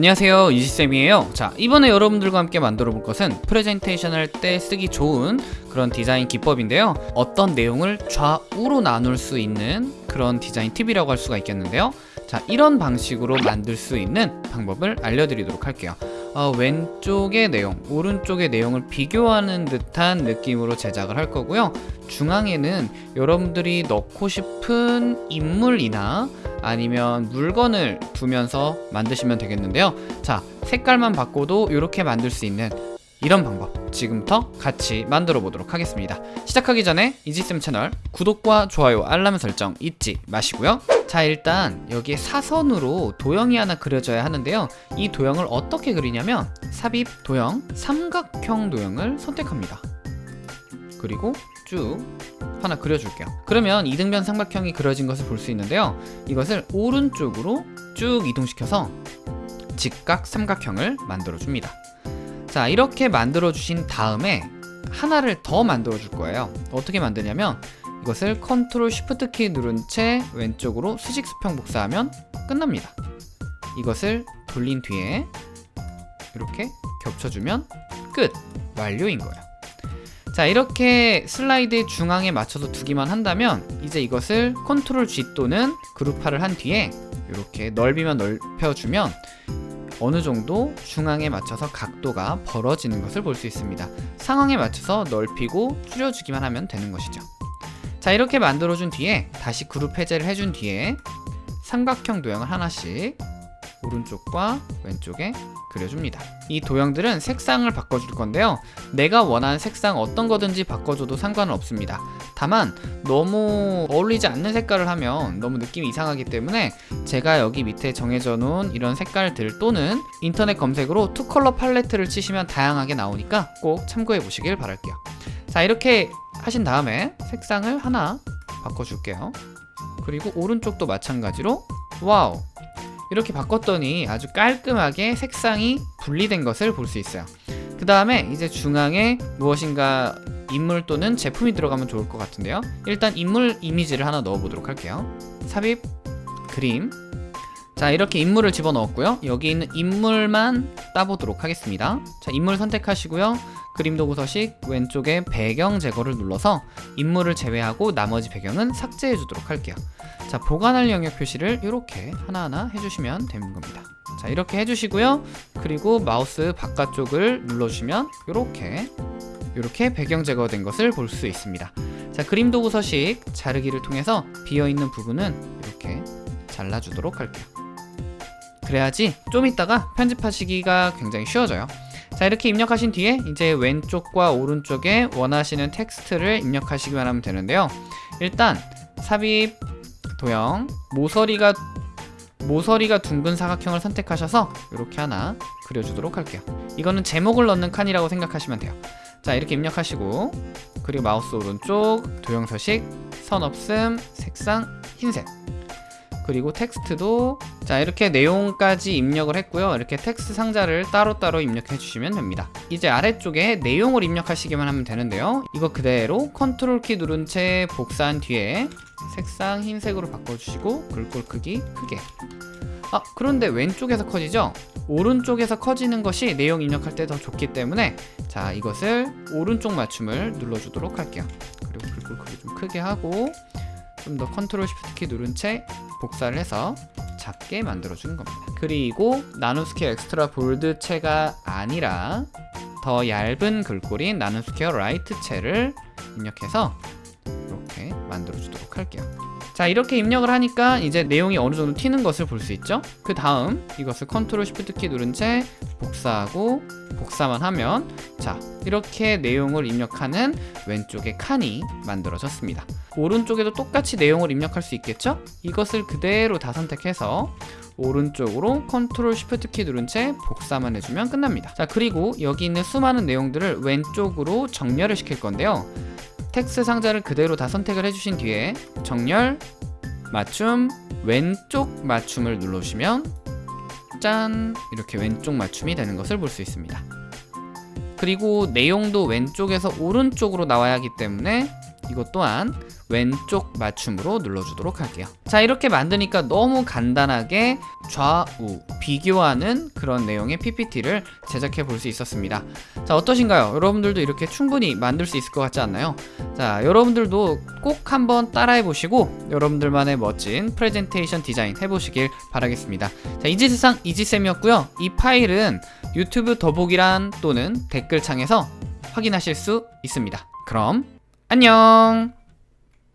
안녕하세요. 유지쌤이에요. 자 이번에 여러분들과 함께 만들어 볼 것은 프레젠테이션 할 때 쓰기 좋은 그런 디자인 기법인데요. 어떤 내용을 좌우로 나눌 수 있는 그런 디자인 팁이라고 할 수가 있겠는데요. 자 이런 방식으로 만들 수 있는 방법을 알려드리도록 할게요. 어, 왼쪽의 내용, 오른쪽의 내용을 비교하는 듯한 느낌으로 제작을 할 거고요. 중앙에는 여러분들이 넣고 싶은 인물이나 아니면 물건을 두면서 만드시면 되겠는데요. 자 색깔만 바꿔도 이렇게 만들 수 있는 이런 방법 지금부터 같이 만들어 보도록 하겠습니다. 시작하기 전에 이지쌤 채널 구독과 좋아요 알람 설정 잊지 마시고요. 자 일단 여기에 사선으로 도형이 하나 그려져야 하는데요. 이 도형을 어떻게 그리냐면 삽입 도형 삼각형 도형을 선택합니다 그리고 쭉 하나 그려줄게요. 그러면 이등변 삼각형이 그려진 것을 볼 수 있는데요. 이것을 오른쪽으로 쭉 이동시켜서 직각 삼각형을 만들어 줍니다. 자 이렇게 만들어 주신 다음에 하나를 더 만들어 줄 거예요. 어떻게 만드냐면 이것을 컨트롤 쉬프트 키 누른 채 왼쪽으로 수직 수평 복사하면 끝납니다. 이것을 돌린 뒤에 이렇게 겹쳐주면 끝. 완료인 거예요 자 이렇게 슬라이드의 중앙에 맞춰서 두기만 한다면 이제 이것을 컨트롤 G 또는 그룹화를 한 뒤에 이렇게 넓이만 넓혀주면 어느 정도 중앙에 맞춰서 각도가 벌어지는 것을 볼 수 있습니다. 상황에 맞춰서 넓히고 줄여주기만 하면 되는 것이죠. 자 이렇게 만들어준 뒤에 다시 그룹 해제를 해준 뒤에 삼각형 도형을 하나씩 오른쪽과 왼쪽에 그려줍니다. 이 도형들은 색상을 바꿔줄 건데요. 내가 원하는 색상 어떤 거든지 바꿔줘도 상관은 없습니다. 다만 너무 어울리지 않는 색깔을 하면 너무 느낌이 이상하기 때문에 제가 여기 밑에 정해져 놓은 이런 색깔들 또는 인터넷 검색으로 투컬러 팔레트를 치시면 다양하게 나오니까 꼭 참고해 보시길 바랄게요. 자 이렇게 하신 다음에 색상을 하나 바꿔줄게요. 그리고 오른쪽도 마찬가지로 wow 이렇게 바꿨더니 아주 깔끔하게 색상이 분리된 것을 볼 수 있어요. 그 다음에 이제 중앙에 무엇인가 인물 또는 제품이 들어가면 좋을 것 같은데요. 일단 인물 이미지를 하나 넣어 보도록 할게요. 삽입 그림. 자 이렇게 인물을 집어넣었고요. 여기 있는 인물만 따보도록 하겠습니다. 자 인물 선택하시고요 그림 도구 서식 왼쪽에 배경 제거를 눌러서 인물을 제외하고 나머지 배경은 삭제해 주도록 할게요. 자 보관할 영역 표시를 이렇게 하나하나 해주시면 되는 겁니다. 자 이렇게 해주시고요. 그리고 마우스 바깥쪽을 눌러주시면 이렇게 이렇게 배경 제거된 것을 볼 수 있습니다. 자 그림 도구 서식 자르기를 통해서 비어있는 부분은 이렇게 잘라주도록 할게요. 그래야지 좀 이따가 편집하시기가 굉장히 쉬워져요 자 이렇게 입력하신 뒤에 이제 왼쪽과 오른쪽에 원하시는 텍스트를 입력하시기만 하면 되는데요. 일단 삽입 도형 모서리가 모서리가 둥근 사각형을 선택하셔서 이렇게 하나 그려주도록 할게요. 이거는 제목을 넣는 칸이라고 생각하시면 돼요. 자 이렇게 입력하시고 그리고 마우스 오른쪽 도형 서식 선 없음 색상 흰색 그리고 텍스트도 자 이렇게 내용까지 입력을 했고요. 이렇게 텍스트 상자를 따로따로 입력해 주시면 됩니다. 이제 아래쪽에 내용을 입력하시기만 하면 되는데요. 이거 그대로 컨트롤 키 누른 채 복사한 뒤에 색상 흰색으로 바꿔주시고 글꼴 크기 크게. 아 그런데 왼쪽에서 커지죠? 오른쪽에서 커지는 것이 내용 입력할 때 더 좋기 때문에 자 이것을 오른쪽 맞춤을 눌러주도록 할게요. 그리고 글꼴 크기 좀 크게 하고 좀 더 컨트롤 쉬프트 키 누른 채 복사를 해서 작게 만들어 주는 겁니다. 그리고 나눔스퀘어 Extra Bold체가 아니라 더 얇은 글꼴인 나눔스퀘어 Light체를 입력해서 이렇게 만들어 주도록 할게요 자 이렇게 입력을 하니까 이제 내용이 어느 정도 튀는 것을 볼 수 있죠? 그 다음 이것을 컨트롤 쉬프트 키 누른 채 복사하고 복사만 하면 자 이렇게 내용을 입력하는 왼쪽에 칸이 만들어졌습니다. 오른쪽에도 똑같이 내용을 입력할 수 있겠죠? 이것을 그대로 다 선택해서 오른쪽으로 컨트롤 쉬프트 키 누른 채 복사만 해주면 끝납니다. 자 그리고 여기 있는 수많은 내용들을 왼쪽으로 정렬을 시킬 건데요 텍스트 상자를 그대로 다 선택을 해주신 뒤에 정렬, 맞춤, 왼쪽 맞춤을 눌러주시면 짠! 이렇게 왼쪽 맞춤이 되는 것을 볼 수 있습니다. 그리고 내용도 왼쪽에서 오른쪽으로 나와야 하기 때문에 이것 또한 왼쪽 맞춤으로 눌러주도록 할게요. 자 이렇게 만드니까 너무 간단하게 좌우 비교하는 그런 내용의 PPT를 제작해 볼 수 있었습니다. 자 어떠신가요? 여러분들도 이렇게 충분히 만들 수 있을 것 같지 않나요? 자 여러분들도 꼭 한번 따라해 보시고 여러분들만의 멋진 프레젠테이션 디자인 해보시길 바라겠습니다. 자 이지세상 이지쌤이었고요. 이 파일은 유튜브 더보기란 또는 댓글창에서 확인하실 수 있습니다. 그럼 안녕